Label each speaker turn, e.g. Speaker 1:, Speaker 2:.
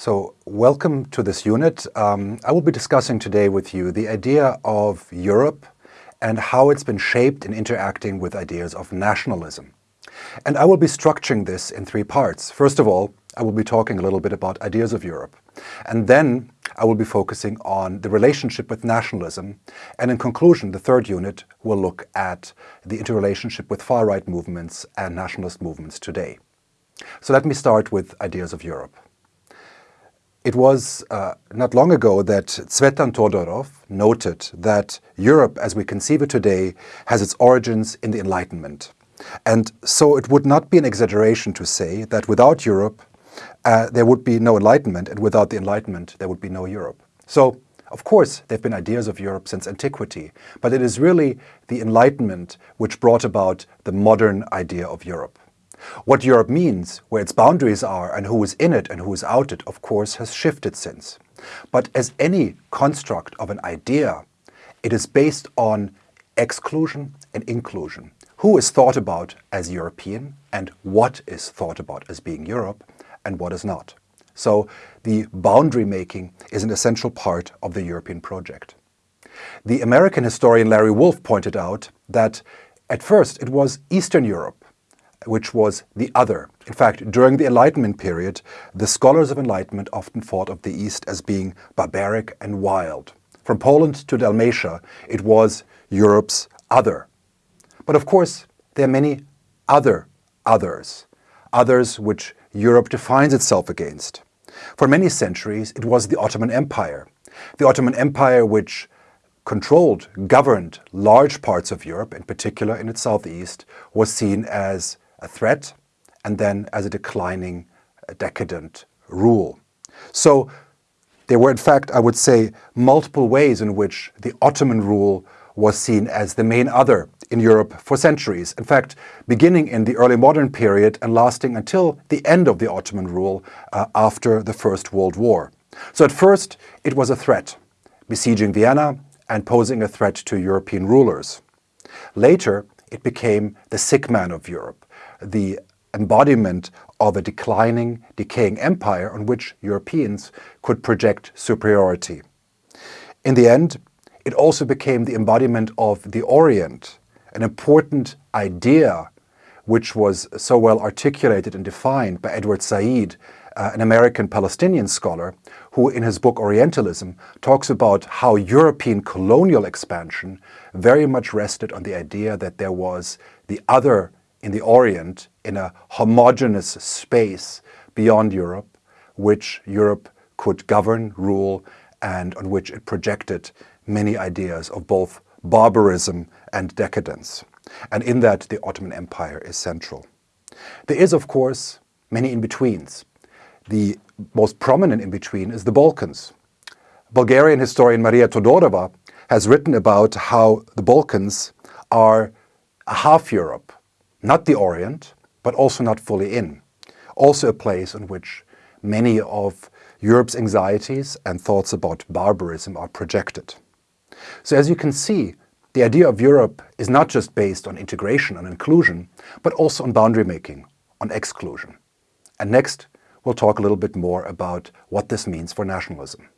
Speaker 1: So welcome to this unit. Um, I will be discussing today with you the idea of Europe and how it's been shaped in interacting with ideas of nationalism. And I will be structuring this in three parts. First of all, I will be talking a little bit about ideas of Europe. And then I will be focusing on the relationship with nationalism. And in conclusion, the third unit will look at the interrelationship with far-right movements and nationalist movements today. So let me start with ideas of Europe. It was uh, not long ago that Tzvetan Todorov noted that Europe, as we conceive it today, has its origins in the Enlightenment. And so it would not be an exaggeration to say that without Europe, uh, there would be no Enlightenment, and without the Enlightenment, there would be no Europe. So, of course, there have been ideas of Europe since antiquity, but it is really the Enlightenment which brought about the modern idea of Europe. What Europe means, where its boundaries are and who is in it and who is out it, of course, has shifted since. But as any construct of an idea, it is based on exclusion and inclusion. Who is thought about as European and what is thought about as being Europe and what is not. So the boundary making is an essential part of the European project. The American historian Larry Wolff pointed out that at first it was Eastern Europe which was the other. In fact, during the Enlightenment period, the scholars of Enlightenment often thought of the East as being barbaric and wild. From Poland to Dalmatia, it was Europe's other. But of course, there are many other others, others which Europe defines itself against. For many centuries, it was the Ottoman Empire. The Ottoman Empire which controlled, governed large parts of Europe, in particular in its southeast, was seen as a threat and then as a declining, decadent rule. So there were, in fact, I would say, multiple ways in which the Ottoman rule was seen as the main other in Europe for centuries. In fact, beginning in the early modern period and lasting until the end of the Ottoman rule uh, after the First World War. So at first, it was a threat, besieging Vienna and posing a threat to European rulers. Later, it became the sick man of Europe, the embodiment of a declining, decaying empire on which Europeans could project superiority. In the end, it also became the embodiment of the Orient, an important idea which was so well articulated and defined by Edward Said, uh, an American Palestinian scholar, who in his book Orientalism talks about how European colonial expansion very much rested on the idea that there was the other in the Orient in a homogeneous space beyond Europe, which Europe could govern, rule, and on which it projected many ideas of both barbarism and decadence. And in that, the Ottoman Empire is central. There is, of course, many in-betweens. The most prominent in-between is the Balkans. Bulgarian historian Maria Todorova has written about how the Balkans are a half Europe, not the Orient, but also not fully in. Also a place in which many of Europe's anxieties and thoughts about barbarism are projected. So as you can see, the idea of Europe is not just based on integration and inclusion, but also on boundary making, on exclusion. And next, we'll talk a little bit more about what this means for nationalism.